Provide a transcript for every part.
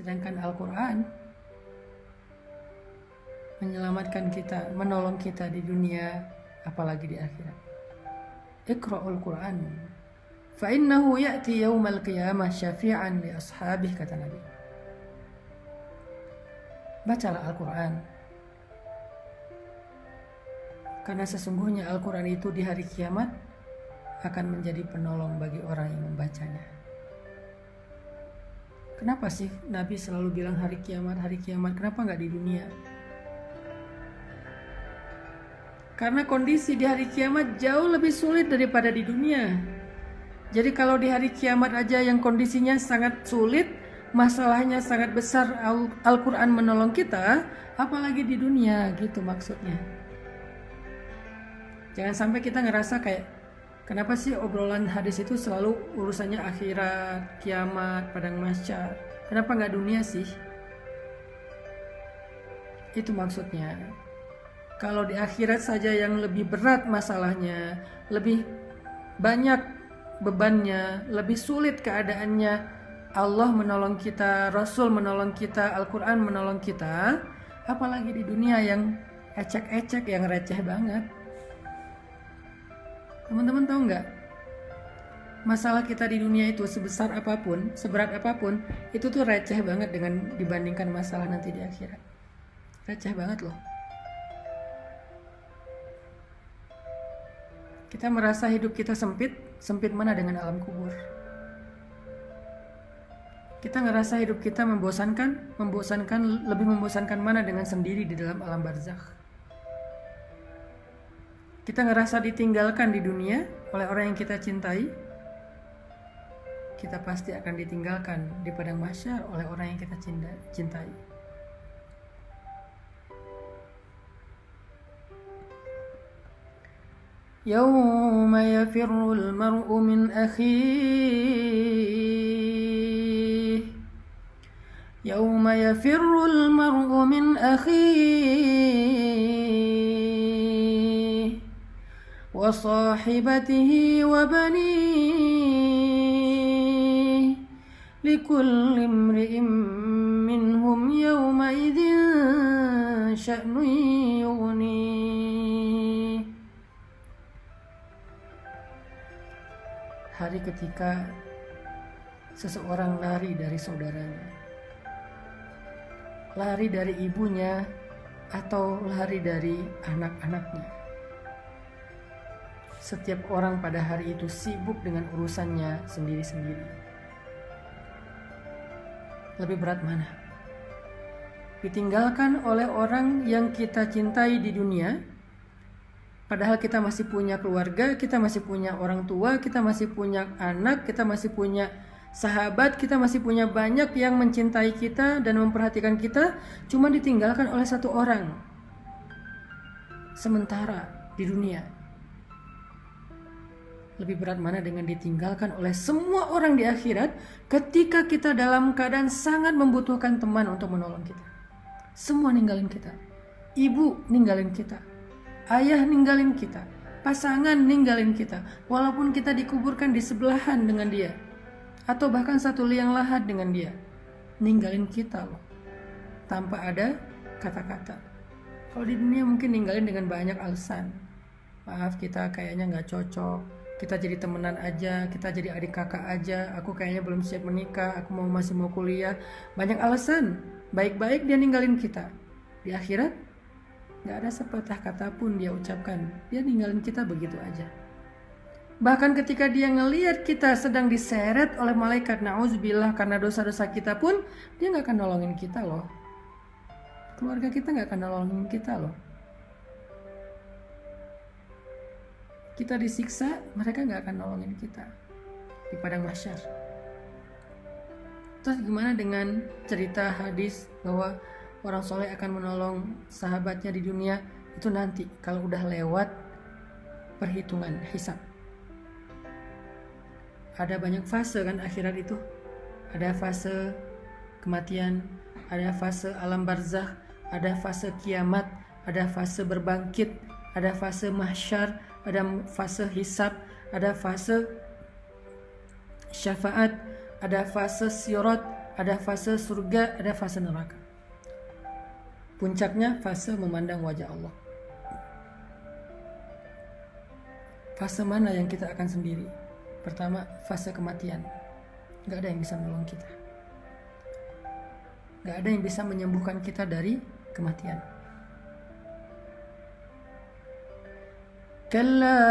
Sedangkan Al-Quran menyelamatkan kita, menolong kita di dunia, apalagi di akhirat. Iqra'ul Quran. Fa'innahu ya'ti yawmal qiyamah syafi'an li ashabih, kata Nabi. Bacalah Al-Quran. Karena sesungguhnya Al-Quran itu di hari kiamat akan menjadi penolong bagi orang yang membacanya. Kenapa sih Nabi selalu bilang hari kiamat, hari kiamat? Kenapa nggak di dunia? Karena kondisi di hari kiamat jauh lebih sulit daripada di dunia. Jadi kalau di hari kiamat aja yang kondisinya sangat sulit, masalahnya sangat besar, Al-Quran menolong kita, apalagi di dunia gitu maksudnya. Jangan sampai kita ngerasa kayak Kenapa sih obrolan hadis itu selalu urusannya akhirat, kiamat, padang mahsyar? Kenapa nggak dunia sih? Itu maksudnya. Kalau di akhirat saja yang lebih berat masalahnya, lebih banyak bebannya, lebih sulit keadaannya, Allah menolong kita, Rasul menolong kita, Al-Quran menolong kita, apalagi di dunia yang ecek-ecek, yang receh banget. Teman-teman tahu nggak? Masalah kita di dunia itu sebesar apa pun, seberat apa pun, itu tuh receh banget dengan dibandingkan masalah nanti di akhirat. Receh banget loh. Kita merasa hidup kita sempit, sempit mana dengan alam kubur. Kita ngerasa hidup kita membosankan, membosankan, lebih membosankan mana dengan sendiri di dalam alam barzakh kita ngerasa ditinggalkan di dunia oleh orang yang kita cintai, kita pasti akan ditinggalkan di padang mahsyar oleh orang yang kita cintai. يوم يفر المرء من أخيه يوم يفر المرء من أخيه وصاحبته وبنيه لكل امرئ منهم يومئذ شأن يغنيه hari ketika seseorang lari dari saudaranya lari dari ibunya atau lari dari anak-anaknya setiap orang pada hari itu sibuk dengan urusannya sendiri-sendiri. Lebih berat mana? Ditinggalkan oleh orang yang kita cintai di dunia, padahal kita masih punya keluarga, kita masih punya orang tua, kita masih punya anak, kita masih punya sahabat, kita masih punya banyak yang mencintai kita dan memperhatikan kita, cuma ditinggalkan oleh satu orang. Sementara di dunia lebih berat mana dengan ditinggalkan oleh semua orang di akhirat ketika kita dalam keadaan sangat membutuhkan teman untuk menolong kita. Semua ninggalin kita. Ibu ninggalin kita. Ayah ninggalin kita. Pasangan ninggalin kita. Walaupun kita dikuburkan di sebelahan dengan dia. Atau bahkan satu liang lahat dengan dia. Ninggalin kita loh. Tanpa ada kata-kata. Kalau di dunia mungkin ninggalin dengan banyak alasan. Maaf kita kayaknya nggak cocok kita jadi temenan aja, kita jadi adik kakak aja, aku kayaknya belum siap menikah, aku mau masih mau kuliah. Banyak alasan, baik-baik dia ninggalin kita. Di akhirat, gak ada sepatah kata pun dia ucapkan, dia ninggalin kita begitu aja. Bahkan ketika dia ngeliat kita sedang diseret oleh malaikat na'udzubillah karena dosa-dosa kita pun, dia gak akan nolongin kita loh. Keluarga kita gak akan nolongin kita loh. Kita disiksa, mereka nggak akan nolongin kita di padang mahsyar. Terus gimana dengan cerita hadis bahwa orang soleh akan menolong sahabatnya di dunia itu nanti kalau udah lewat perhitungan hisab. Ada banyak fase kan akhirat itu. Ada fase kematian, ada fase alam barzah, ada fase kiamat, ada fase berbangkit, ada fase mahsyar, ada fase hisab, ada fase syafaat, ada fase sirat, ada fase surga, ada fase neraka. Puncaknya fase memandang wajah Allah. Fase mana yang kita akan sendiri? Pertama, fase kematian. Gak ada yang bisa menolong kita. Gak ada yang bisa menyembuhkan kita dari kematian. كلا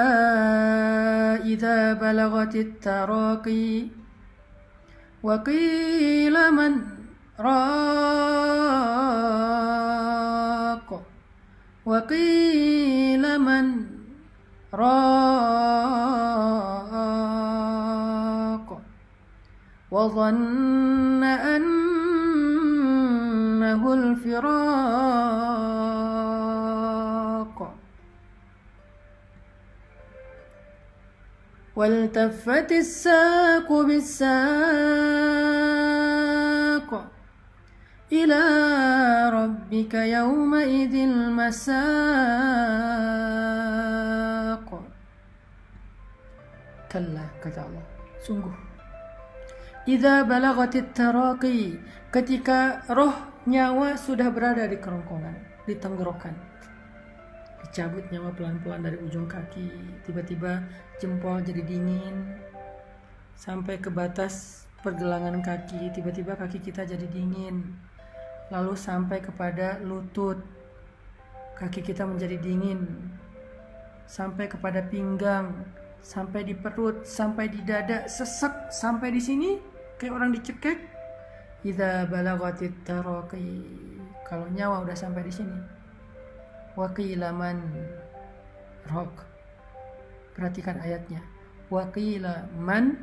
إذا بلغت التراقي وقيل من راق وقيل من راق وظن أنه الفراق والتفت الساق بالساق إلى ربك يومئذ المساق كلا kata Allah sungguh Idza balagatit taraqi ketika roh nyawa sudah berada di kerongkongan di tenggorokan dicabut nyawa pelan-pelan dari ujung kaki. Tiba-tiba jempol jadi dingin. Sampai ke batas pergelangan kaki. Tiba-tiba kaki kita jadi dingin. Lalu sampai kepada lutut. Kaki kita menjadi dingin. Sampai kepada pinggang. Sampai di perut. Sampai di dada. Sesek. Sampai di sini. Kayak orang dicekek. Idza balagatit taraqi kalau nyawa udah sampai di sini waqilaman. Rok. Perhatikan ayatnya. Waqilaman.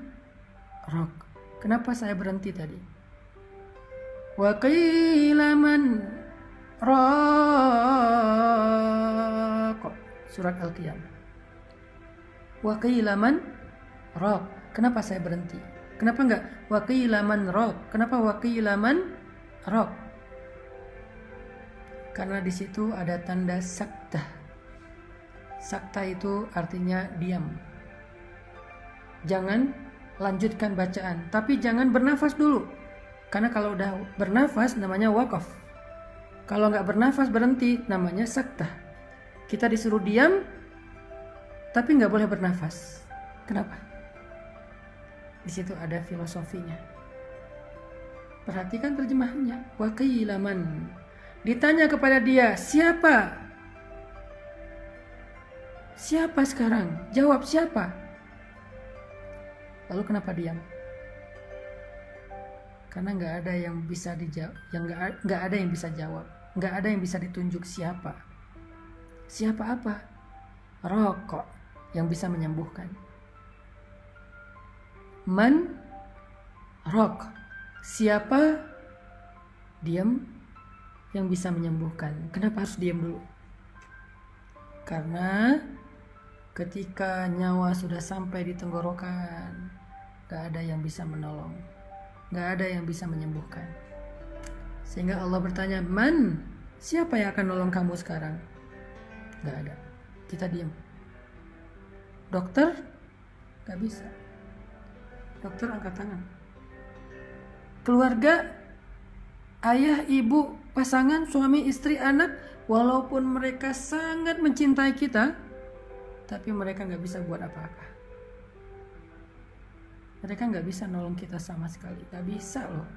Rok. Kenapa saya berhenti tadi? Waqilaman. Rok. Surat al-qiyamah waqilaman. Rok. Kenapa saya berhenti? Kenapa enggak? Waqilaman rok. Kenapa waqilaman rok karena di situ ada tanda sakta. Sakta itu artinya diam. Jangan lanjutkan bacaan, tapi jangan bernafas dulu. Karena kalau udah bernafas namanya wakaf. Kalau nggak bernafas berhenti namanya sakta. Kita disuruh diam, tapi nggak boleh bernafas. Kenapa? Di situ ada filosofinya. Perhatikan terjemahannya. Waqilaman Ditanya kepada dia, siapa? Siapa sekarang? Jawab siapa? Lalu kenapa diam? Karena nggak ada yang bisa dijawab, yang nggak ada yang bisa jawab, nggak ada yang bisa ditunjuk siapa. Siapa apa? Rokok yang bisa menyembuhkan. Man rok. Siapa? Diam yang bisa menyembuhkan. Kenapa harus diam dulu? Karena ketika nyawa sudah sampai di tenggorokan, gak ada yang bisa menolong, gak ada yang bisa menyembuhkan. Sehingga Allah bertanya, Man, siapa yang akan nolong kamu sekarang? Gak ada. Kita diam. Dokter? Gak bisa. Dokter angkat tangan. Keluarga? Ayah, ibu, pasangan suami istri anak walaupun mereka sangat mencintai kita tapi mereka nggak bisa buat apa-apa. Mereka nggak bisa nolong kita sama sekali. Nggak bisa loh.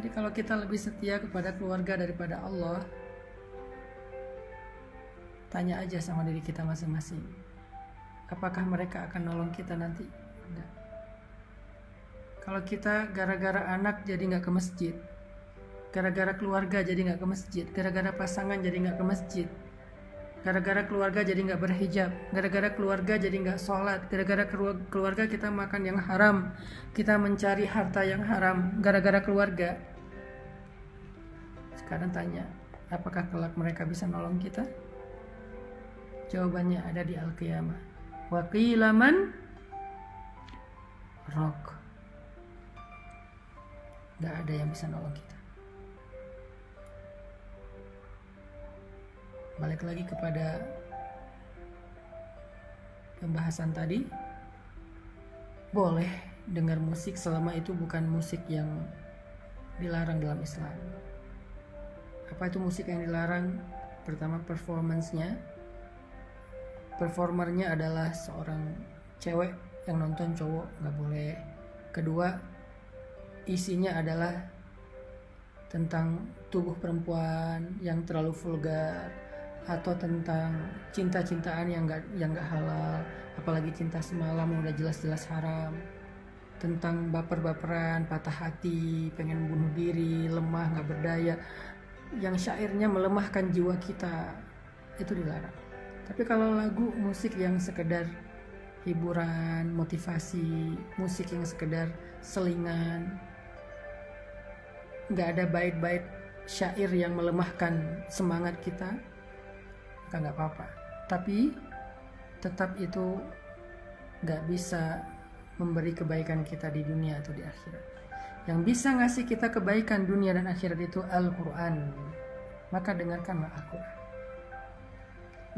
Jadi kalau kita lebih setia kepada keluarga daripada Allah tanya aja sama diri kita masing-masing. Apakah mereka akan nolong kita nanti? Enggak kalau kita gara-gara anak jadi nggak ke masjid gara-gara keluarga jadi nggak ke masjid gara-gara pasangan jadi nggak ke masjid gara-gara keluarga jadi nggak berhijab gara-gara keluarga jadi nggak sholat gara-gara keluarga kita makan yang haram kita mencari harta yang haram gara-gara keluarga. Sekarang tanya apakah kelak mereka bisa nolong kita? Jawabannya ada di al-qiyamah. Waqilaman rok Gak ada yang bisa nolong kita. Balik lagi kepada pembahasan tadi. Boleh dengar musik selama itu bukan musik yang dilarang dalam Islam. Apa itu musik yang dilarang? Pertama performance-nya. Performernya adalah seorang cewek yang nonton cowok nggak boleh. Kedua, isinya adalah tentang tubuh perempuan yang terlalu vulgar atau tentang cinta-cintaan yang gak yang gak halal apalagi cinta semalam udah jelas-jelas haram. Tentang baper-baperan patah hati pengen bunuh diri lemah nggak berdaya. Yang syairnya melemahkan jiwa kita itu dilarang. Tapi kalau lagu musik yang sekedar hiburan motivasi musik yang sekedar selingan nggak ada bait-bait syair yang melemahkan semangat kita maka nggak apa-apa. Tapi tetap itu nggak bisa memberi kebaikan kita di dunia atau di akhirat. Yang bisa ngasih kita kebaikan dunia dan akhirat itu Al-Quran. Maka dengarkanlah Al-Quran.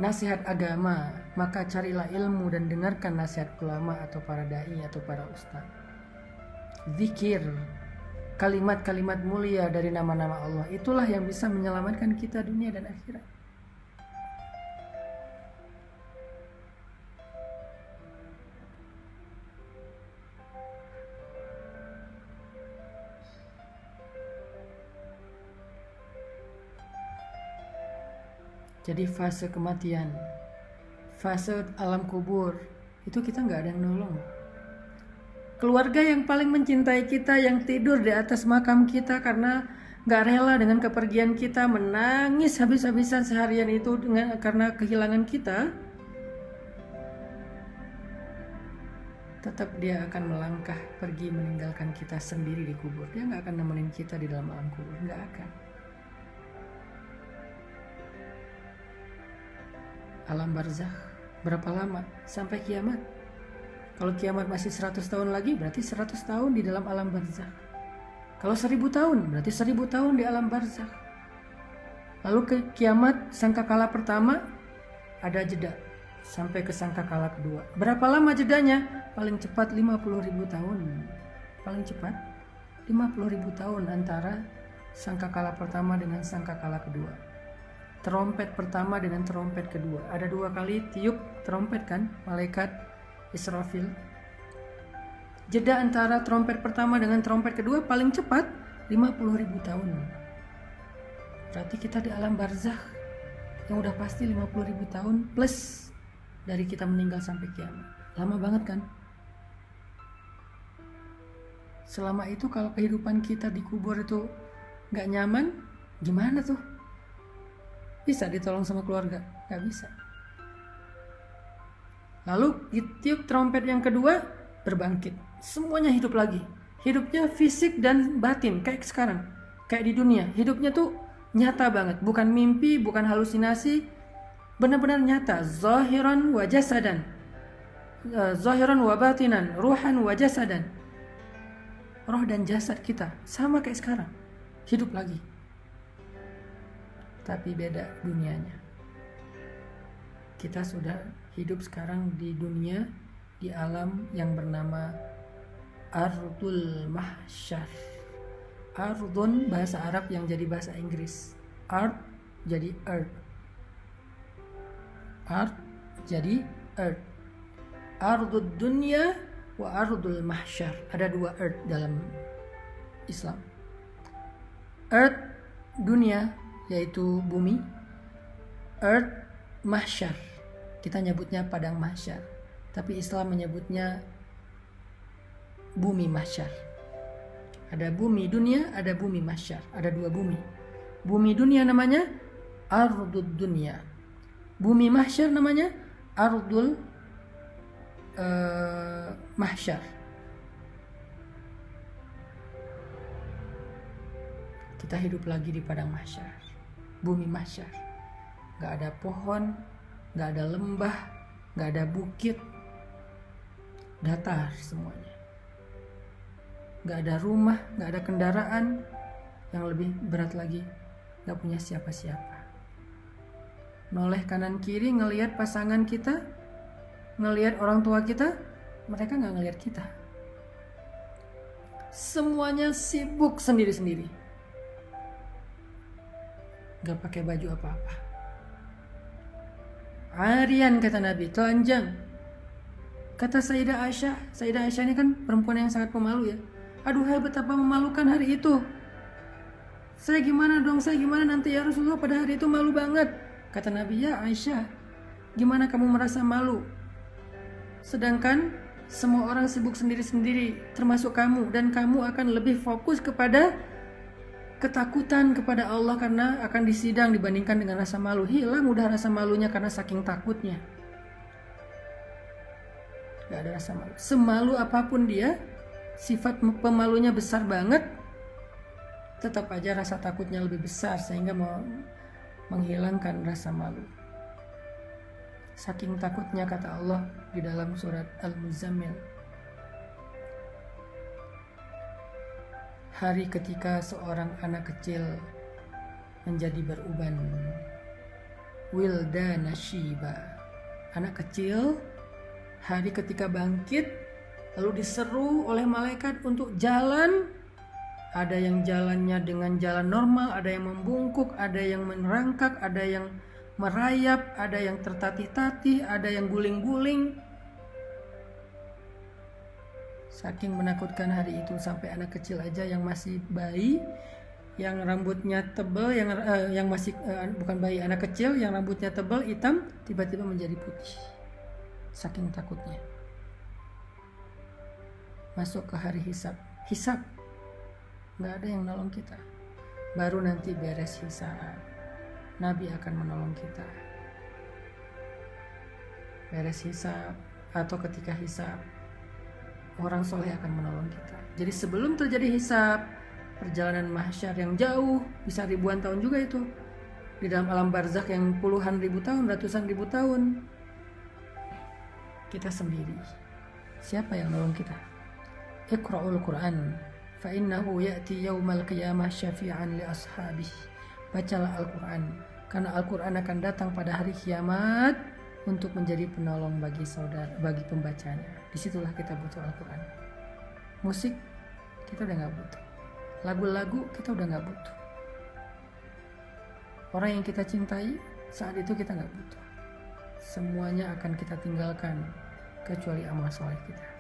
Nasihat agama maka carilah ilmu dan dengarkan nasihat ulama atau para dai atau para ustaz. Zikir kalimat-kalimat mulia dari nama-nama Allah. Itulah yang bisa menyelamatkan kita dunia dan akhirat. Jadi fase kematian fase alam kubur itu kita nggak ada yang nolong keluarga yang paling mencintai kita yang tidur di atas makam kita karena nggak rela dengan kepergian kita menangis habis-habisan seharian itu dengan karena kehilangan kita tetap dia akan melangkah pergi meninggalkan kita sendiri di kubur. Dia nggak akan nemenin kita di dalam alam kubur nggak akan. Alam barzakh berapa lama? Sampai kiamat kalau kiamat masih 100 tahun lagi berarti 100 tahun di dalam alam barzakh. Kalau 1000 tahun berarti 1000 tahun di alam barzakh. Lalu ke kiamat sangkakala pertama ada jeda. Sampai ke sangkakala kedua. Berapa lama jedanya? Paling cepat 50 ribu tahun. Paling cepat 50 ribu tahun antara sangkakala pertama dengan sangkakala kedua. Trompet pertama dengan trompet kedua. Ada dua kali tiup trompet kan, malaikat Israfil. Jeda antara trompet pertama dengan trompet kedua paling cepat 50 ribu tahun. Berarti kita di alam barzakh yang udah pasti 50 ribu tahun plus dari kita meninggal sampai kiamat. Lama banget kan? Selama itu kalau kehidupan kita di kubur itu nggak nyaman, gimana tuh? bisa ditolong sama keluarga nggak bisa lalu tiup trompet yang kedua berbangkit semuanya hidup lagi. Hidupnya fisik dan batin kayak sekarang. Kayak di dunia. Hidupnya tuh nyata banget. Bukan mimpi bukan halusinasi. Benar-benar nyata. Zahiran wa jasadan. Eh, zahiran wa batinan. Ruhan wa jasadan. Roh dan jasad kita sama kayak sekarang. Hidup lagi. Tapi beda dunianya. Kita sudah hidup sekarang di dunia di alam yang bernama Ardul Mahsyar. Ardun bahasa Arab yang jadi bahasa Inggris. Ard jadi earth. Ard jadi earth. Ardul dunia wa ardul mahsyar. Ada dua earth dalam Islam. Earth dunia yaitu bumi earth mahsyar kita nyebutnya padang mahsyar tapi Islam menyebutnya bumi mahsyar. Ada bumi dunia ada bumi mahsyar. Ada dua bumi. Bumi dunia namanya ardud dunia. Bumi mahsyar namanya ardul uh, mahsyar. Kita hidup lagi di padang mahsyar. Bumi masyar. Gak ada pohon, gak ada lembah, gak ada bukit, datar semuanya. Gak ada rumah, gak ada kendaraan, yang lebih berat lagi, gak punya siapa-siapa. Noleh kanan kiri ngelihat pasangan kita, ngelihat orang tua kita, mereka gak ngelihat kita. semuanya sibuk sendiri-sendiri. Gak pakai baju apa-apa. Arian kata Nabi, telanjang. Kata Sayyidah Aisyah, Sayyidah Aisyah ini kan perempuan yang sangat pemalu ya. Aduh hai betapa memalukan hari itu. Saya gimana dong, saya gimana nanti ya Rasulullah pada hari itu malu banget. Kata Nabi, ya Aisyah, gimana kamu merasa malu? Sedangkan semua orang sibuk sendiri-sendiri, termasuk kamu, dan kamu akan lebih fokus kepada ketakutan kepada Allah karena akan disidang dibandingkan dengan rasa malu. Hilang udah rasa malunya karena saking takutnya. Gak ada rasa malu. Semalu apa pun dia, sifat pemalunya besar banget, tetap aja rasa takutnya lebih besar sehingga mau menghilangkan rasa malu. Saking takutnya kata Allah di dalam surat Al-Muzammil. Hari ketika seorang anak kecil menjadi beruban. Wilda Nashiba. Anak kecil hari ketika bangkit lalu diseru oleh malaikat untuk jalan ada yang jalannya dengan jalan normal, ada yang membungkuk, ada yang menerangkak, ada yang merayap, ada yang tertatih-tatih, ada yang guling-guling. Saking menakutkan hari itu sampai anak kecil aja yang masih bayi, yang rambutnya tebal, yang uh, yang masih uh, bukan bayi anak kecil, yang rambutnya tebal hitam tiba-tiba menjadi putih. Saking takutnya. Masuk ke hari hisab. Hisab nggak ada yang nolong kita baru nanti beres hisab Nabi akan menolong kita beres hisab atau ketika hisab orang soleh akan menolong kita. Jadi sebelum terjadi hisab, perjalanan mahsyar yang jauh, bisa ribuan tahun juga itu. Di dalam alam barzakh yang puluhan ribu tahun, ratusan ribu tahun. Kita sendiri. Siapa yang menolong kita? Iqra'ul Quran. Fa'innahu ya'ti yawmal qiyamah syafi'an li ashabih. Bacalah Al-Quran. Karena Al-Quran akan datang pada hari kiamat untuk menjadi penolong bagi saudara bagi pembacanya. Di situlah kita butuh Al-Quran. Musik kita udah nggak butuh. Lagu-lagu kita udah nggak butuh. Orang yang kita cintai saat itu kita nggak butuh. Semuanya akan kita tinggalkan kecuali amal soleh kita